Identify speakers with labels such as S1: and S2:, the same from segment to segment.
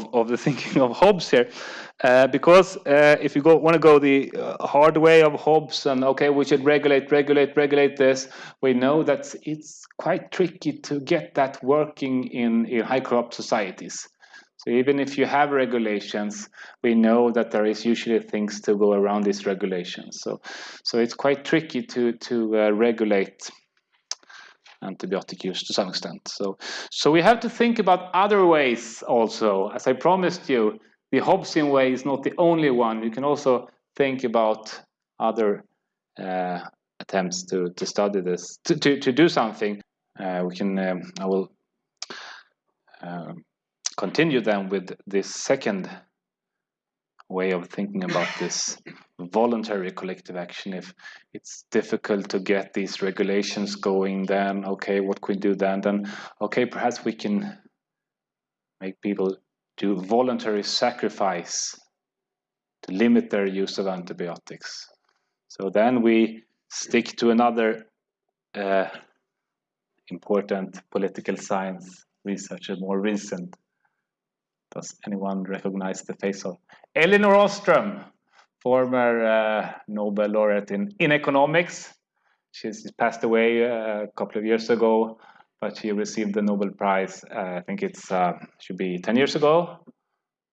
S1: of, of the thinking of Hobbes here, uh, because uh, if you go want to go the uh, hard way of Hobbes and okay, we should regulate, regulate, regulate this, we know that it's quite tricky to get that working in, in high corrupt societies. So even if you have regulations, we know that there is usually things to go around these regulations. So, so it's quite tricky to to uh, regulate antibiotic use to some extent. So, so we have to think about other ways also. As I promised you, the Hobbesian way is not the only one. You can also think about other uh, attempts to, to study this, to, to, to do something. Uh, we can, um, I will uh, continue then with this second way of thinking about this voluntary collective action. If it's difficult to get these regulations going then okay what can we do then? Then okay perhaps we can make people do voluntary sacrifice to limit their use of antibiotics. So then we stick to another uh, important political science researcher more recent does anyone recognize the face of Elinor Ostrom, former uh, Nobel laureate in, in economics. She's passed away uh, a couple of years ago, but she received the Nobel Prize. Uh, I think it's uh, should be 10 years ago.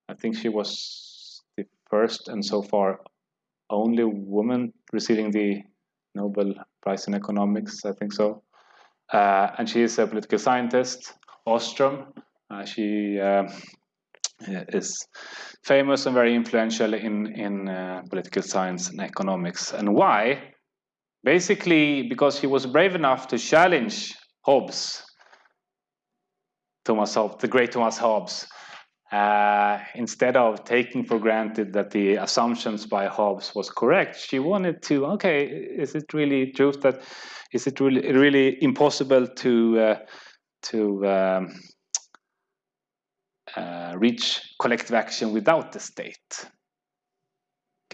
S1: I think she was the first and so far only woman receiving the Nobel Prize in economics. I think so. Uh, and she is a political scientist. Ostrom. Uh, she is famous and very influential in, in uh, political science and economics. And why? Basically, because he was brave enough to challenge Hobbes, Thomas Hobbes, the great Thomas Hobbes, uh, instead of taking for granted that the assumptions by Hobbes was correct, she wanted to, okay, is it really truth that, is it really, really impossible to, uh, to um, uh, reach collective action without the state?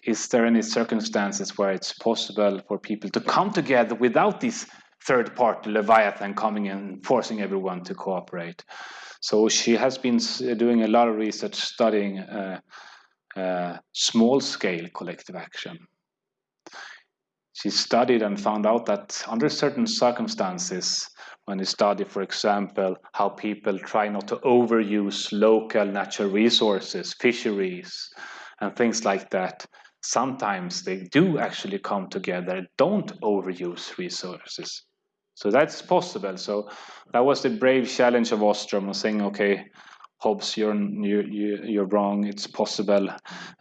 S1: Is there any circumstances where it's possible for people to come together without this third party Leviathan coming and forcing everyone to cooperate? So she has been doing a lot of research studying uh, uh, small scale collective action. She studied and found out that under certain circumstances, when you study, for example, how people try not to overuse local natural resources, fisheries, and things like that, sometimes they do actually come together, don't overuse resources. So that's possible. So that was the brave challenge of Ostrom, saying, okay, Hobbes, you're you, you, you're wrong. It's possible.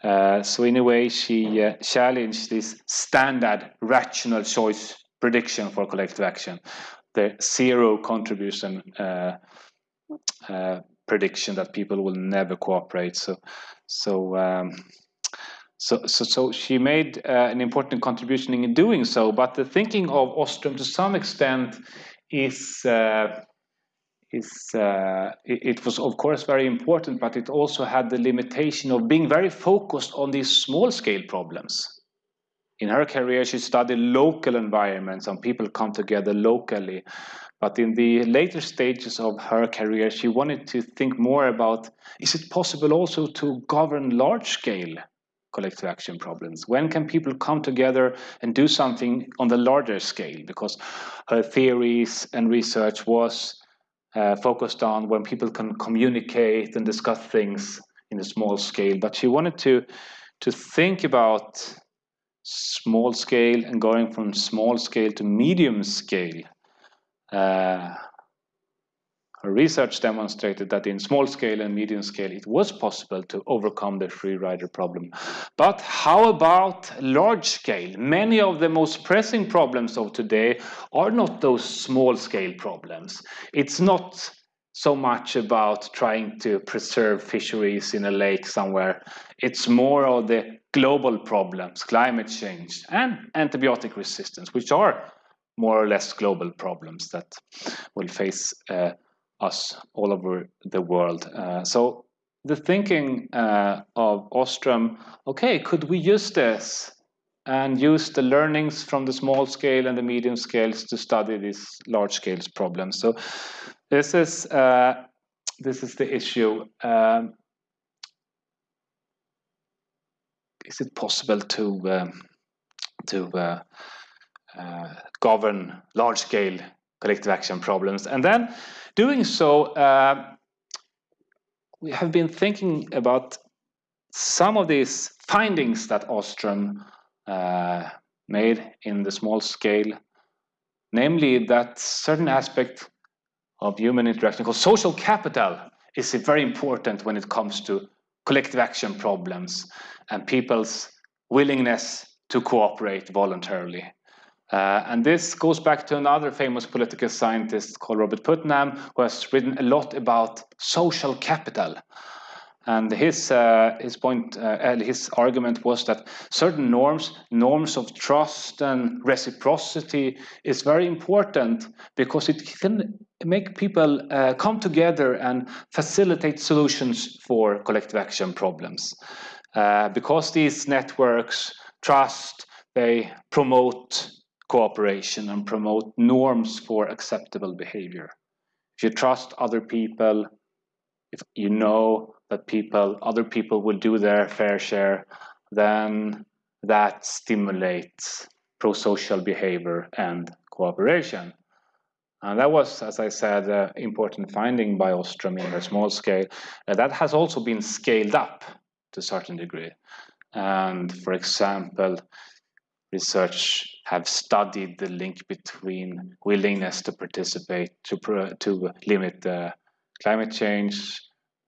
S1: Uh, so in a way, she uh, challenged this standard rational choice prediction for collective action the zero contribution uh, uh, prediction that people will never cooperate. So, so, um, so, so, so she made uh, an important contribution in doing so. But the thinking of Ostrom, to some extent, is uh, is uh, it, was of course very important, but it also had the limitation of being very focused on these small scale problems. In her career, she studied local environments and people come together locally. But in the later stages of her career, she wanted to think more about, is it possible also to govern large scale collective action problems? When can people come together and do something on the larger scale? Because her theories and research was uh, focused on when people can communicate and discuss things in a small scale. But she wanted to, to think about small scale and going from small scale to medium scale. Uh, her research demonstrated that in small scale and medium scale it was possible to overcome the free rider problem. But how about large scale? Many of the most pressing problems of today are not those small scale problems. It's not so much about trying to preserve fisheries in a lake somewhere. It's more of the global problems, climate change and antibiotic resistance, which are more or less global problems that will face uh, us all over the world. Uh, so the thinking uh, of Ostrom, okay, could we use this and use the learnings from the small scale and the medium scales to study these large scales problems? So this is uh, this is the issue. Um, is it possible to um, to uh, uh, govern large-scale collective action problems? And then doing so, uh, we have been thinking about some of these findings that Ostrom uh, made in the small scale, namely that certain aspect of human interaction called social capital is very important when it comes to collective action problems and people's willingness to cooperate voluntarily. Uh, and this goes back to another famous political scientist called Robert Putnam, who has written a lot about social capital. And his uh, his point, uh, his argument was that certain norms, norms of trust and reciprocity, is very important because it can make people uh, come together and facilitate solutions for collective action problems. Uh, because these networks trust, they promote cooperation and promote norms for acceptable behavior. If you trust other people, if you know that people, other people will do their fair share, then that stimulates pro-social behavior and cooperation. And that was, as I said, an important finding by Ostrom in a small scale. Uh, that has also been scaled up to a certain degree. And for example, research have studied the link between willingness to participate to, to limit the climate change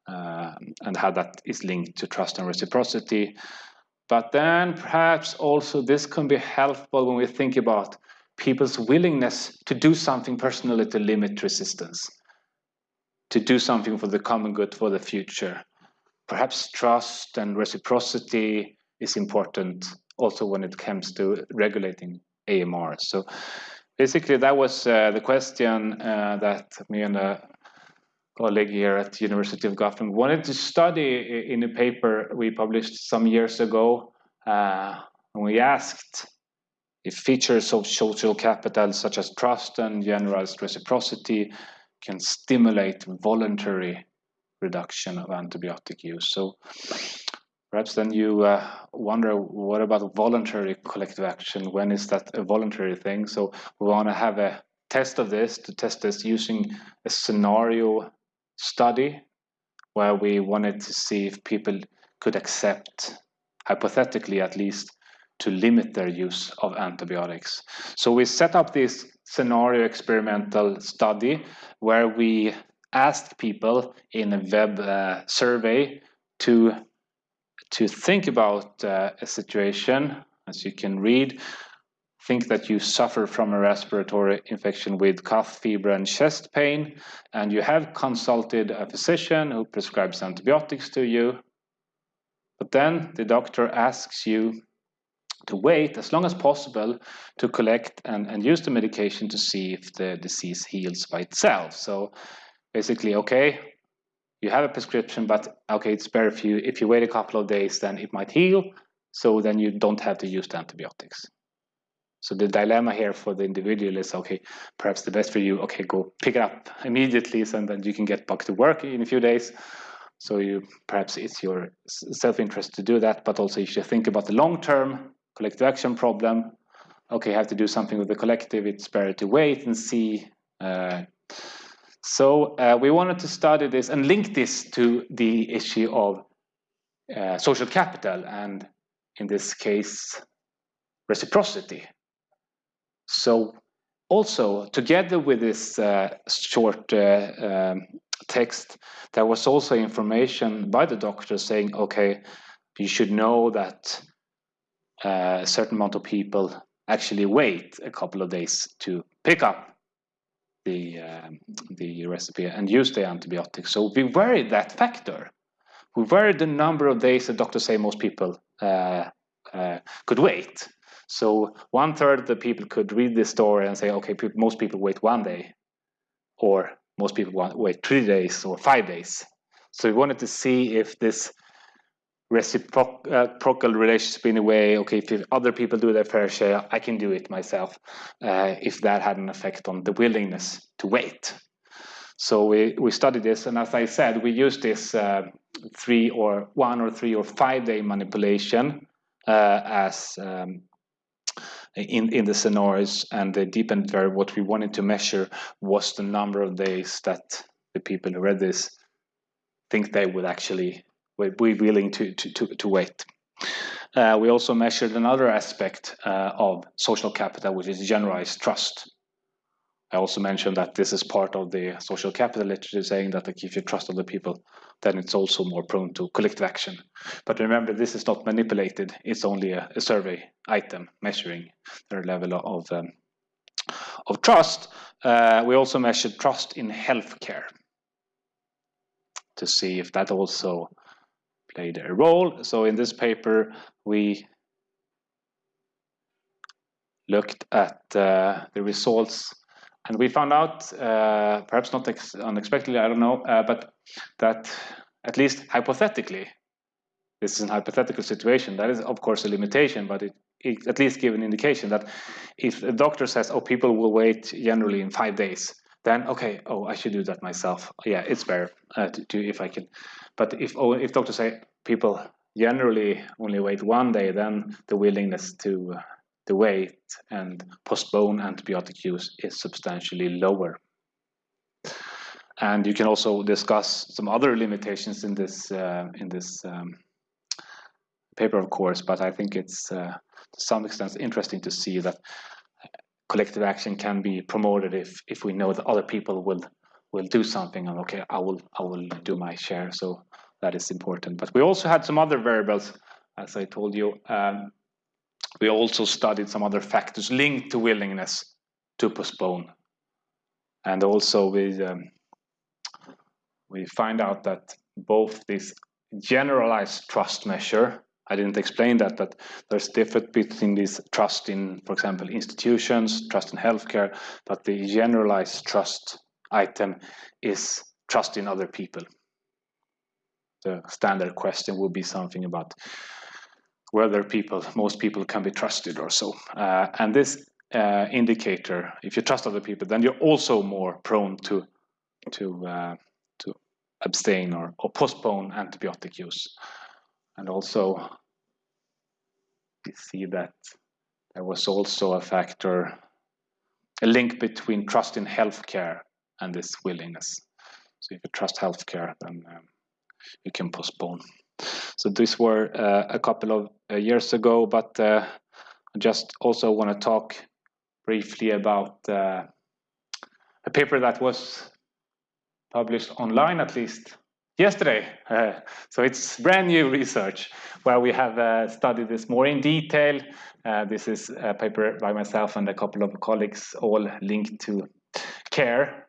S1: uh, and how that is linked to trust and reciprocity. But then perhaps also this can be helpful when we think about people's willingness to do something personally to limit resistance, to do something for the common good for the future. Perhaps trust and reciprocity is important also when it comes to regulating AMR. So basically that was uh, the question uh, that me and a colleague here at the University of Gothenburg wanted to study in a paper we published some years ago. Uh, and we asked if features of social capital such as trust and generalized reciprocity can stimulate voluntary reduction of antibiotic use. So perhaps then you uh, wonder what about voluntary collective action? When is that a voluntary thing? So we want to have a test of this to test this using a scenario study where we wanted to see if people could accept, hypothetically at least, to limit their use of antibiotics. So we set up this scenario experimental study where we asked people in a web uh, survey to to think about uh, a situation, as you can read, think that you suffer from a respiratory infection with cough, fever, and chest pain, and you have consulted a physician who prescribes antibiotics to you, but then the doctor asks you to wait as long as possible to collect and, and use the medication to see if the disease heals by itself. So basically, okay, you have a prescription, but okay, it's better if you if you wait a couple of days, then it might heal. So then you don't have to use the antibiotics. So the dilemma here for the individual is okay, perhaps the best for you, okay, go pick it up immediately, and then you can get back to work in a few days. So you perhaps it's your self-interest to do that, but also you should think about the long-term collective action problem. Okay, have to do something with the collective. It's better to wait and see. Uh, so uh, we wanted to study this and link this to the issue of uh, social capital and in this case reciprocity. So also together with this uh, short uh, um, text there was also information by the doctor saying okay you should know that uh, a certain amount of people actually wait a couple of days to pick up the, um, the recipe and use the antibiotics. So we vary that factor. We vary the number of days that doctors say most people uh, uh, could wait. So one third of the people could read this story and say, okay, most people wait one day, or most people wait three days or five days. So we wanted to see if this reciprocal relationship in a way okay if other people do their fair share i can do it myself uh, if that had an effect on the willingness to wait. So we, we studied this and as i said we used this uh, three or one or three or five day manipulation uh, as um, in, in the scenarios and the dependent variable, what we wanted to measure was the number of days that the people who read this think they would actually be willing to, to, to, to wait. Uh, we also measured another aspect uh, of social capital, which is generalized trust. I also mentioned that this is part of the social capital literature saying that if you trust other people, then it's also more prone to collective action. But remember, this is not manipulated. It's only a, a survey item measuring their level of, um, of trust. Uh, we also measured trust in healthcare to see if that also played a role. So in this paper, we looked at uh, the results and we found out, uh, perhaps not unexpectedly, I don't know, uh, but that at least hypothetically, this is an hypothetical situation. That is, of course, a limitation, but it, it at least give an indication that if a doctor says, "Oh, people will wait generally in five days," then okay, oh, I should do that myself. Yeah, it's better uh, to, to, if I can. But if oh, if doctors say people generally only wait one day, then the willingness to the wait and postpone antibiotic use is substantially lower. And you can also discuss some other limitations in this uh, in this um, paper, of course. But I think it's uh, to some extent interesting to see that collective action can be promoted if if we know that other people will will do something. And okay, I will I will do my share. So that is important. But we also had some other variables, as I told you. Um, we also studied some other factors linked to willingness to postpone. And also we, um, we find out that both this generalized trust measure, I didn't explain that, but there's a difference between this trust in, for example, institutions, trust in healthcare, but the generalized trust item is trust in other people. The standard question would be something about whether people, most people can be trusted or so. Uh, and this uh, indicator, if you trust other people, then you're also more prone to to uh, to abstain or, or postpone antibiotic use. And also, we see that there was also a factor, a link between trust in healthcare and this willingness. So if you trust healthcare, then um, you can postpone. So these were uh, a couple of uh, years ago, but uh, I just also want to talk briefly about a paper that was published online at least yesterday. Uh, so it's brand new research where we have uh, studied this more in detail. Uh, this is a paper by myself and a couple of colleagues, all linked to care.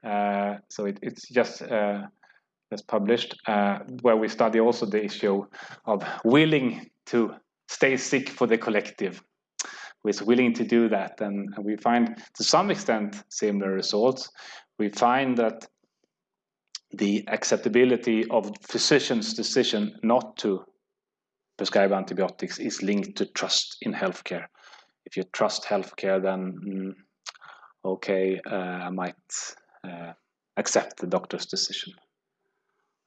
S1: so it, it's just that's published, uh, where we study also the issue of willing to stay sick for the collective, who is willing to do that. And we find to some extent similar results. We find that the acceptability of physicians' decision not to prescribe antibiotics is linked to trust in healthcare. If you trust healthcare, then mm, okay, uh, I might uh, accept the doctor's decision.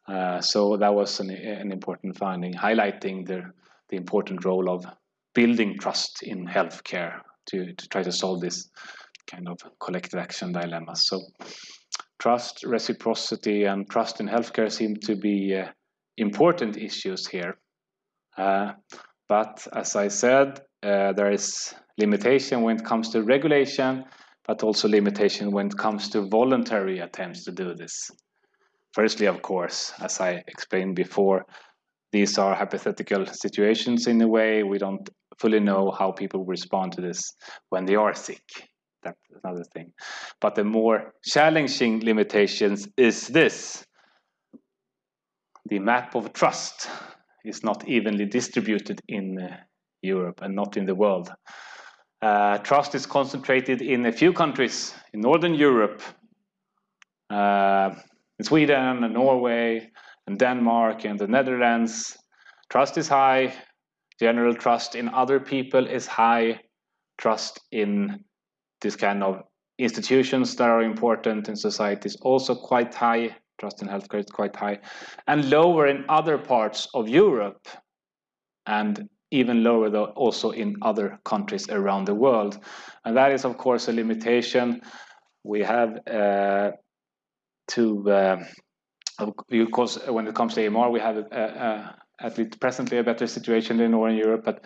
S1: Uh, so that was an, an, important finding, highlighting the, the important role of building trust in healthcare to, to try to solve this kind of collective action dilemma. So trust, reciprocity, and trust in healthcare seem to be uh, important issues here. Uh, but as I said, uh, there is limitation when it comes to regulation, but also limitation when it comes to voluntary attempts to do this. Firstly, of course, as I explained before, these are hypothetical situations in a way. We don't fully know how people respond to this when they are sick. That's another thing. But the more challenging limitations is this. The map of trust is not evenly distributed in uh, Europe and not in the world. Uh, trust is concentrated in a few countries in Northern Europe, uh, in Sweden and Norway and Denmark and the Netherlands, trust is high. General trust in other people is high. Trust in this kind of institutions that are important in society is also quite high. Trust in healthcare is quite high. And lower in other parts of Europe and even lower though also in other countries around the world. And that is of course a limitation. We have uh, to, uh, of course, when it comes to AMR, we have uh, uh, at least presently a better situation in Northern Europe, but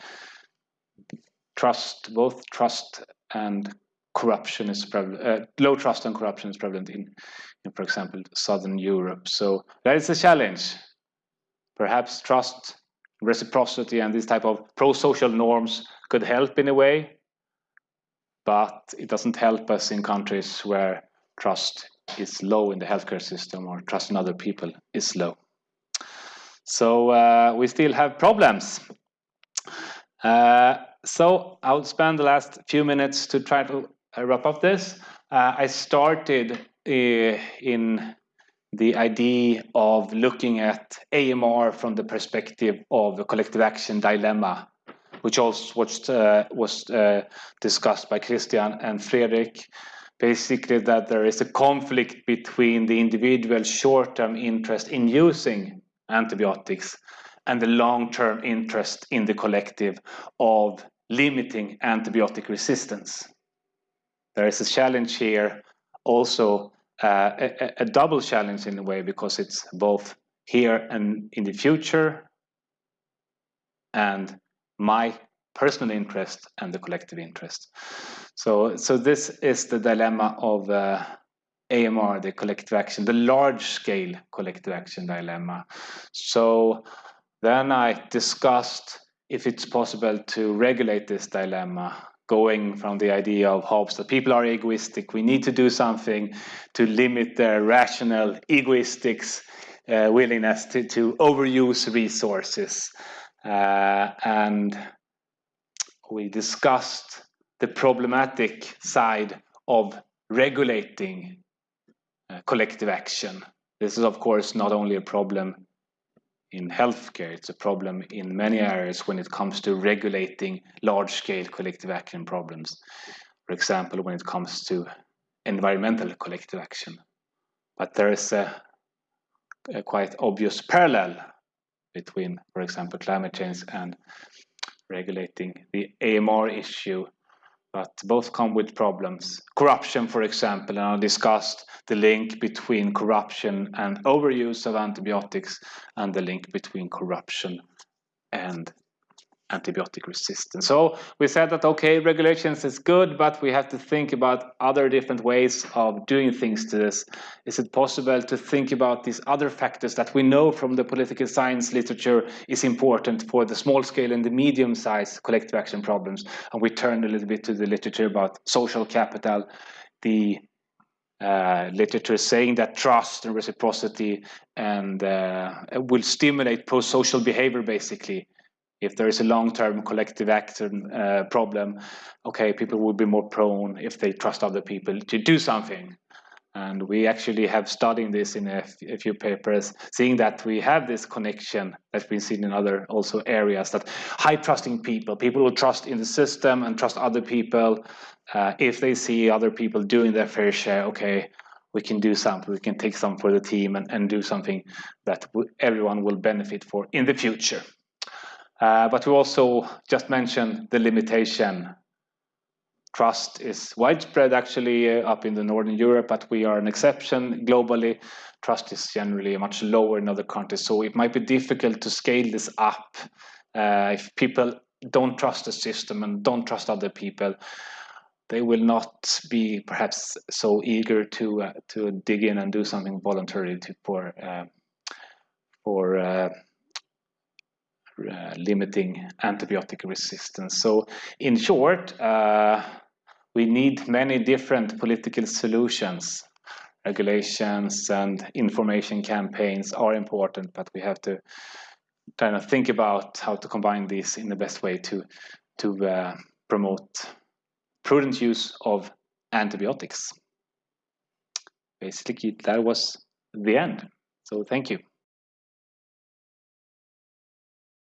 S1: trust, both trust and corruption is prevalent, uh, low trust and corruption is prevalent in, in, for example, Southern Europe. So that is a challenge. Perhaps trust, reciprocity, and this type of pro-social norms could help in a way, but it doesn't help us in countries where trust is low in the healthcare system or trust in other people is low. So uh, we still have problems. Uh, so I'll spend the last few minutes to try to wrap up this. Uh, I started uh, in the idea of looking at AMR from the perspective of the collective action dilemma, which also was, uh, was uh, discussed by Christian and Fredrik. Basically, that there is a conflict between the individual short-term interest in using antibiotics and the long-term interest in the collective of limiting antibiotic resistance. There is a challenge here, also uh, a, a, double challenge in a way, because it's both here and in the future, and my personal interest and the collective interest. So, so this is the dilemma of uh, AMR, the collective action, the large scale collective action dilemma. So then I discussed if it's possible to regulate this dilemma going from the idea of Hobbes that people are egoistic. We need to do something to limit their rational, egoistic uh, willingness to, to overuse resources. Uh, and we discussed the problematic side of regulating uh, collective action. This is, of course, not only a problem in healthcare. It's a problem in many areas when it comes to regulating large-scale collective action problems. For example, when it comes to environmental collective action. But there is a, a quite obvious parallel between, for example, climate change and regulating the AMR issue but both come with problems. Corruption, for example, and I discussed the link between corruption and overuse of antibiotics and the link between corruption and antibiotic resistance. So we said that, okay, regulations is good, but we have to think about other different ways of doing things to this. Is it possible to think about these other factors that we know from the political science literature is important for the small scale and the medium sized collective action problems? And we turned a little bit to the literature about social capital, the uh, literature saying that trust and reciprocity and uh, will stimulate pro-social behavior basically if there is a long-term collective action uh, problem, okay, people will be more prone if they trust other people to do something. And we actually have studied this in a, few papers, seeing that we have this connection that's been seen in other also areas that high trusting people, people who trust in the system and trust other people, uh, if they see other people doing their fair share, okay, we can do something, we can take some for the team and, and do something that everyone will benefit for in the future. Uh, but we also just mentioned the limitation. Trust is widespread actually uh, up in the Northern Europe, but we are an exception globally. Trust is generally much lower in other countries, so it might be difficult to scale this up uh, if people don't trust the system and don't trust other people they will not be perhaps so eager to uh, to dig in and do something voluntarily to, for uh, for uh, limiting antibiotic resistance. So in short, uh, we need many different political solutions. Regulations and information campaigns are important, but we have to kind of think about how to combine these in the best way to, to uh, promote prudent use of antibiotics. Basically, that was the end. So thank you.